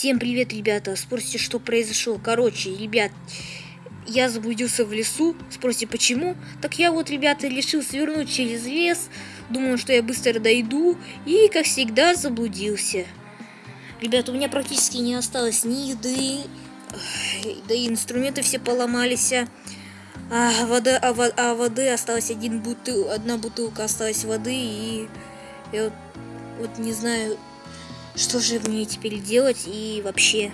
Всем привет, ребята. Спросите, что произошло. Короче, ребят, я заблудился в лесу. Спросите, почему? Так я вот, ребята, решил свернуть через лес. Думал, что я быстро дойду. И, как всегда, заблудился. Ребята, у меня практически не осталось ни еды. Да и инструменты все поломались. А, вода, а, а воды осталось один бутыл, одна бутылка осталась воды. И я вот, вот не знаю, что же мне теперь делать и вообще?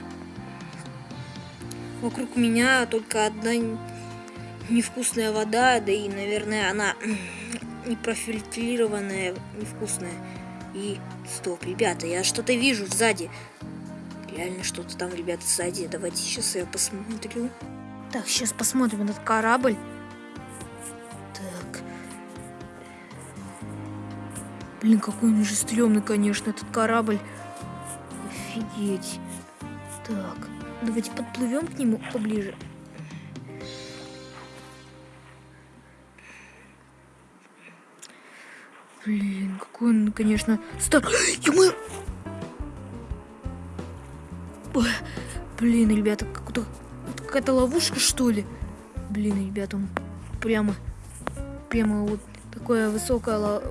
Вокруг меня только одна невкусная вода, да и, наверное, она не профильтрированная, невкусная. И стоп, ребята, я что-то вижу сзади. Реально что-то там, ребята, сзади. Давайте сейчас я посмотрю. Так, сейчас посмотрим этот корабль. Так. Блин, какой он же стрёмный, конечно, этот корабль. Офигеть. Так, давайте подплывем к нему поближе. Блин, какой он, конечно, стар... Ё Блин, ребята, какая-то какая ловушка, что ли? Блин, ребята, он прямо, прямо вот такая высокая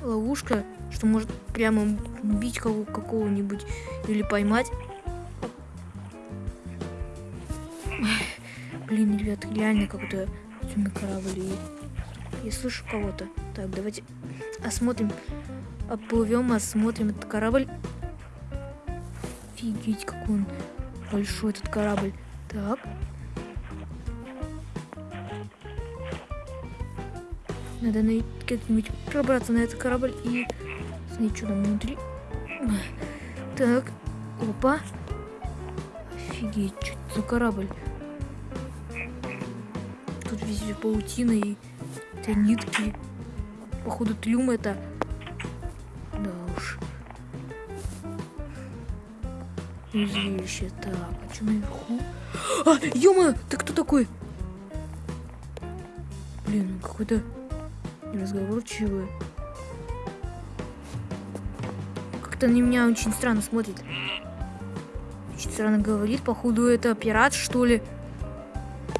ловушка что может прямо убить кого какого-нибудь или поймать. Блин, ребят, реально какой-то темный корабль. Я слышу кого-то. Так, давайте осмотрим. Оплывем, осмотрим этот корабль. Офигеть, какой он большой этот корабль. Так. Надо как-нибудь пробраться на этот корабль и Смотри, что там внутри. Так, опа. Офигеть, что это за корабль? Тут везде паутина и это нитки. Походу трюм это. Да уж. Зрелище. Так, а что наверху? А, ё ты кто такой? Блин, какой-то неразговорчивый. Как-то на меня очень странно смотрит. Очень странно говорит. Походу, это пират, что ли?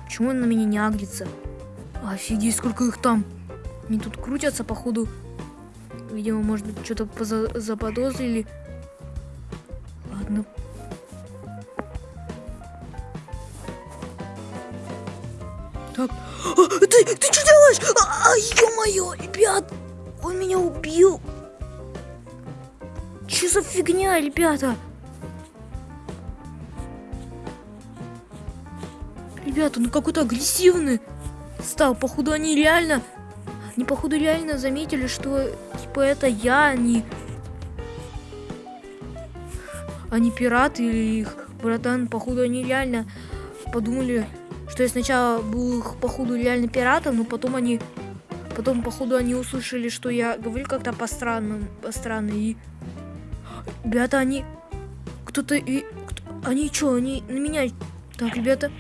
Почему он на меня не агрится? Офигеть, сколько их там. Они тут крутятся, походу. Видимо, может быть, что-то заподозрили. Ладно. Так. А, ты, ты что делаешь? А, а ё-моё, ребят! Он меня убил! Что за фигня, ребята? Ребята, ну какой-то агрессивный стал. Походу они реально... Они, походу, реально заметили, что, типа, это я, они... Они пираты или их братан. Походу, они реально подумали, что я сначала был их, походу, реально пиратом, но потом они... Потом, походу, они услышали, что я говорю как-то по-странному, по-странно, и Ребята, они... Кто-то... И... Кто... Они что, они на меня... Так, ребята,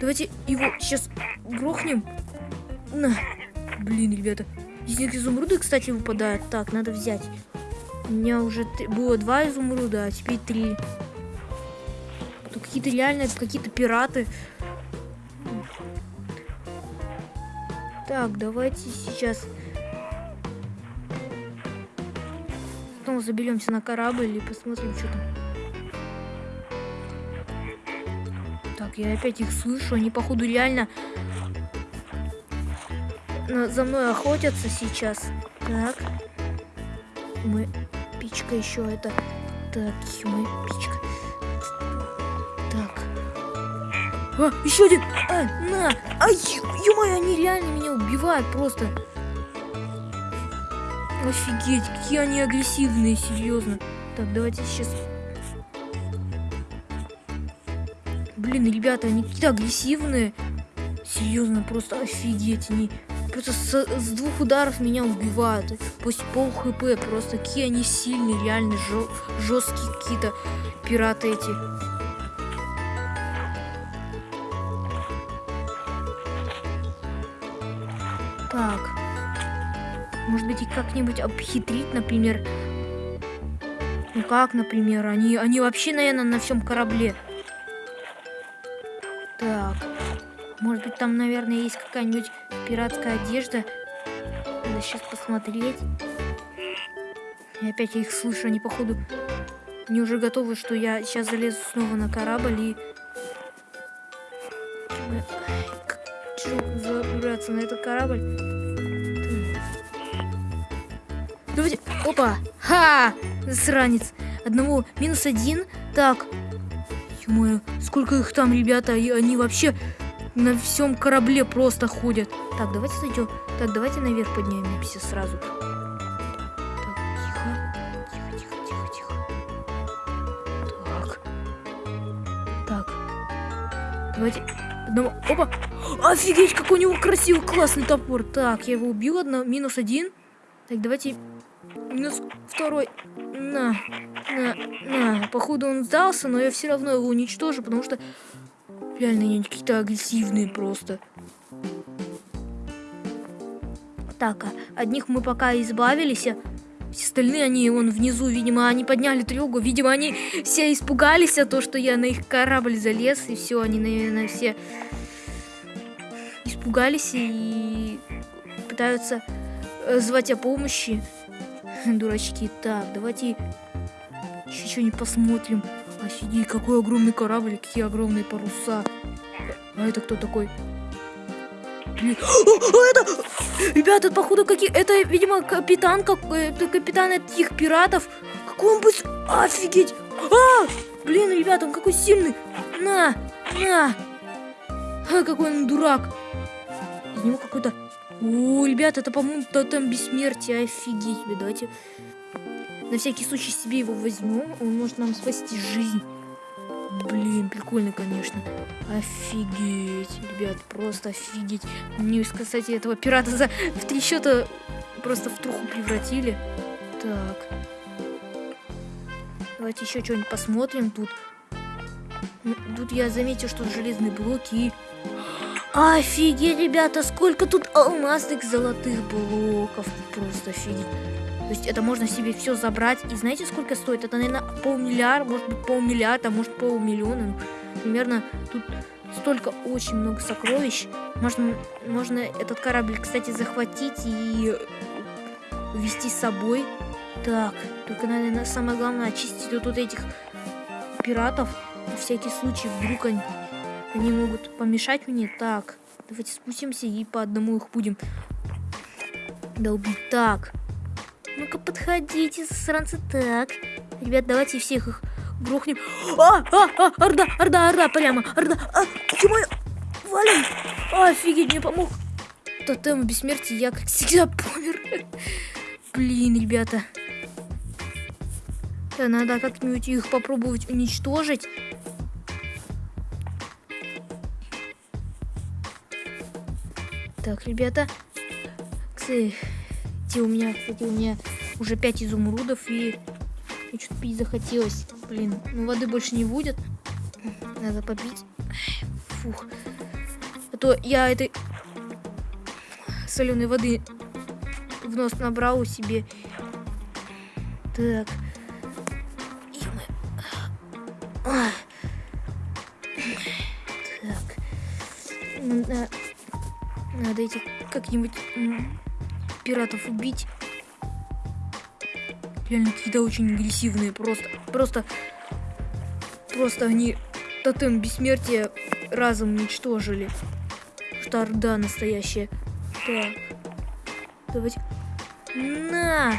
давайте его сейчас грохнем. На. Блин, ребята. Из них изумруды, кстати, выпадают. Так, надо взять. У меня уже было два изумруда, а теперь три. Какие-то реально, какие-то пираты. Так, давайте сейчас Потом заберемся на корабль и посмотрим, что там. Так, я опять их слышу. Они, походу, реально за мной охотятся сейчас. Так. Мы... Пичка еще это... Так, мы... Пичка. Так. А, еще один! А, на! Ай, ё-моё, они реально меня убивают просто. Офигеть, какие они агрессивные, серьезно. Так, давайте сейчас... Блин, ребята, они какие-то агрессивные. Серьезно, просто офигеть. Они просто с, с двух ударов меня убивают. Пусть пол хп, просто какие они сильные, реально жесткие какие-то пираты эти. Их как-нибудь обхитрить, например. Ну как, например? Они, они вообще, наверное, на всем корабле. Так. Может быть, там, наверное, есть какая-нибудь пиратская одежда. Надо сейчас посмотреть. И опять я их слышу, они, походу, они уже готовы, что я сейчас залезу снова на корабль и... забраться на этот корабль? Опа! Ха! Сранец. Одного минус один. Так. ё сколько их там, ребята, и они вообще на всем корабле просто ходят. Так, давайте зайдем. Так, давайте наверх поднимемся сразу. Так, тихо. Тихо, тихо, тихо, тихо. Так. Так. Давайте. Одного. Опа! Офигеть, какой у него красивый, классный топор. Так, я его убил. Одно, минус один. Так, давайте Минус второй. На, на, на. Походу он сдался, но я все равно его уничтожу, потому что реально они какие-то агрессивные просто. Так, а от них мы пока избавились. А все остальные, они вон внизу, видимо, они подняли тревогу. Видимо, они все испугались, а то, что я на их корабль залез, и все, они, наверное, все испугались и пытаются э, звать о помощи. Дурачки. Так, давайте еще что-нибудь посмотрим. Офигеть, какой огромный корабль, какие огромные паруса. А это кто такой? О, это... Ребята, походу, какие... Это, видимо, капитан, как... Это капитан этих пиратов. Какой он быстр... Офигеть! А! Блин, ребята, он какой сильный. На! На! А, какой он дурак. Из него какой-то о, ребят, это, по-моему, тотем бессмертия. Офигеть, давайте на всякий случай себе его возьмем. Он может нам спасти жизнь. Блин, прикольно, конечно. Офигеть, ребят, просто офигеть. Мне, кстати, этого пирата за в три счета просто в труху превратили. Так. Давайте еще что-нибудь посмотрим тут. Тут я заметил, что железные блоки и Офигеть, ребята, сколько тут алмазных золотых блоков. Просто офигеть. То есть это можно себе все забрать. И знаете, сколько стоит? Это, наверное, полмиллиарда, может быть, полмиллиарда, может, полмиллиона. Ну, примерно тут столько очень много сокровищ. Можно, можно этот корабль, кстати, захватить и вести с собой. Так, только, наверное, самое главное очистить вот, вот этих пиратов. На всякий случай, вдруг они они могут помешать мне. Так, давайте спустимся и по одному их будем долбить. Так, ну-ка подходите, сранцы. Так, ребят, давайте всех их грохнем. А, а, а, орда, орда, орда, прямо, орда. А, ё валим. офигеть, мне помог. Тотем бессмертия, я как всегда помер. Блин, ребята. Да, надо как-нибудь их попробовать уничтожить. Так, ребята. Кстати, у меня, кстати, у меня уже 5 изумрудов и и что-то пить захотелось. Блин, ну воды больше не будет. Надо попить. Фух. А то я этой соленой воды в нос набрал себе. Так. Так. Надо этих как-нибудь пиратов убить. Реально какие-то очень агрессивные. Просто, просто, просто они тотем бессмертия разом уничтожили. Штарда настоящая. Так. Давайте. На!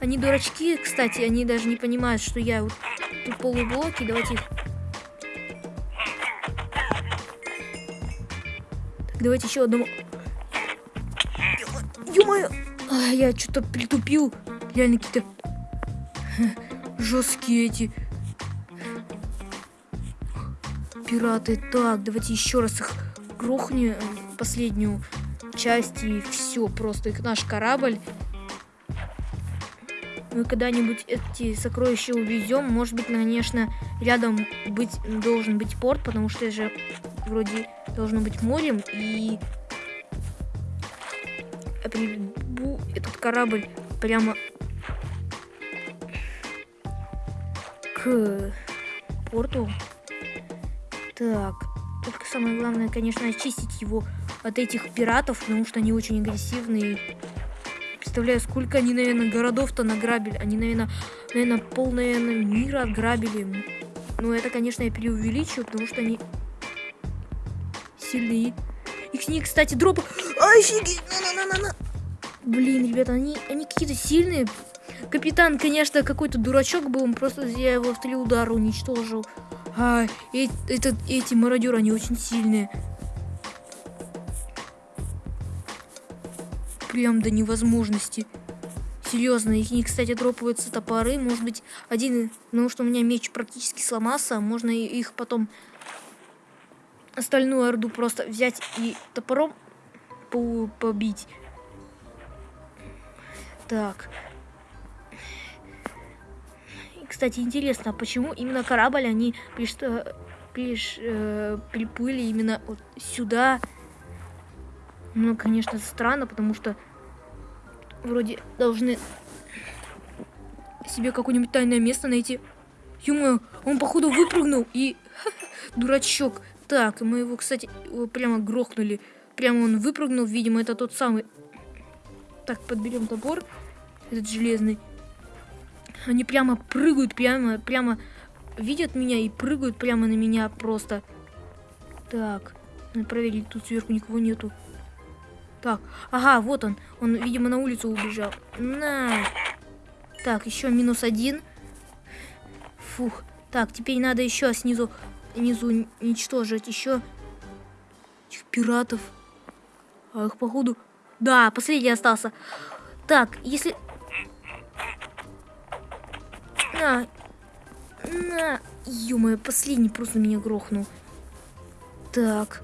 Они дурачки, кстати, они даже не понимают, что я вот тут полублоки. Давайте их давайте еще одного Ё-моё! А, я что-то притупил. Реально какие-то жесткие эти пираты. Так, давайте еще раз их грохнем, э, последнюю часть, и все, просто их наш корабль. Мы когда-нибудь эти сокровища увезем. Может быть, конечно, рядом быть должен быть порт, потому что это же вроде должно быть морем, и корабль прямо к порту. Так, только самое главное, конечно, очистить его от этих пиратов, потому что они очень агрессивные. Представляю, сколько они, наверное, городов-то награбили. Они, наверное, наверное, пол, наверное, мира отграбили. Ну, это, конечно, я преувеличиваю, потому что они сильные. Их с них, кстати, дропы... Офигеть! На-на-на-на-на! Блин, ребята, они, они какие-то сильные. Капитан, конечно, какой-то дурачок был, просто я его в три удара уничтожил. А, э, это, эти мародеры, они очень сильные. Прям до невозможности. Серьезно, их, них, кстати, дропаются топоры. Может быть, один, потому что у меня меч практически сломался, можно их потом остальную орду просто взять и топором побить. Так. Кстати, интересно, почему именно корабль они приш, приш, э, приплыли именно вот сюда? Ну, конечно, странно, потому что вроде должны себе какое-нибудь тайное место найти. ё он походу выпрыгнул и... Дурачок. Так, мы его, кстати, прямо грохнули. Прямо он выпрыгнул, видимо, это тот самый. Так, подберем топор, этот железный. Они прямо прыгают, прямо, прямо видят меня и прыгают прямо на меня просто. Так, надо проверить, тут сверху никого нету. Так, ага, вот он. Он, видимо, на улицу убежал. На. Так, еще минус один. Фух. Так, теперь надо еще снизу, снизу уничтожить еще пиратов. А их, походу... Да, последний остался. Так, если на! На! ё последний просто меня грохнул. Так.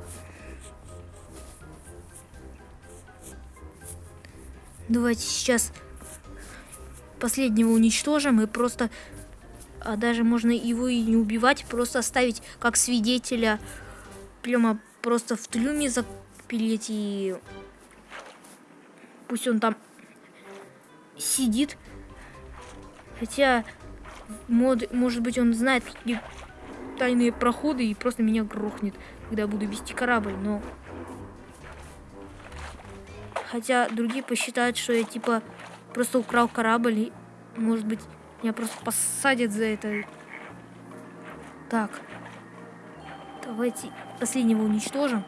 Давайте сейчас последнего уничтожим и просто... А даже можно его и не убивать, просто оставить как свидетеля. Прямо просто в трюме запилить и... Пусть он там сидит. Хотя мод, может быть, он знает тайные проходы и просто меня грохнет, когда буду вести корабль, но... Хотя другие посчитают, что я, типа, просто украл корабль, и, может быть, меня просто посадят за это. Так. Давайте последнего уничтожим.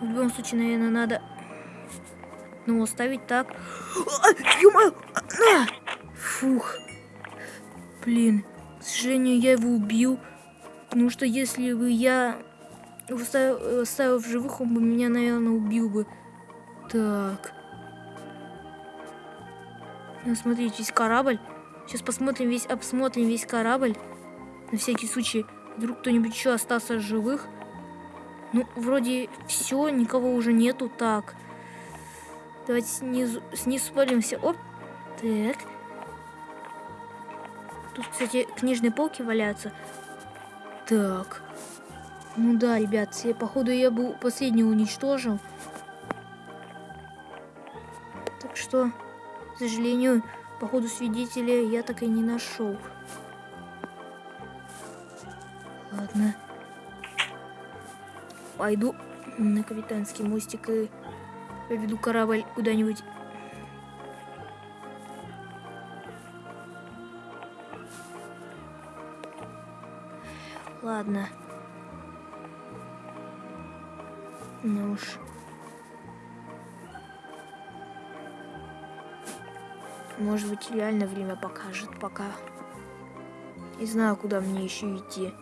В любом случае, наверное, надо... Ну, оставить так. А, Фух. Блин, к сожалению, я его убил. Потому что если бы я оставил в живых, он бы меня, наверное, убил бы. Так. Ну, смотрите, весь корабль. Сейчас посмотрим весь, обсмотрим весь корабль. На всякий случай, вдруг кто-нибудь еще остался живых. Ну, вроде все, никого уже нету. Так. Давайте снизу, снизу спалимся. Оп. Так. Тут, кстати, книжные полки валяются. Так. Ну да, ребят, я, походу я был последний уничтожил. Так что, к сожалению, походу свидетеля я так и не нашел. Ладно. Пойду на капитанский мостик и поведу корабль куда-нибудь Ладно. Ну уж. Может быть, реально время покажет пока. Не знаю, куда мне еще идти.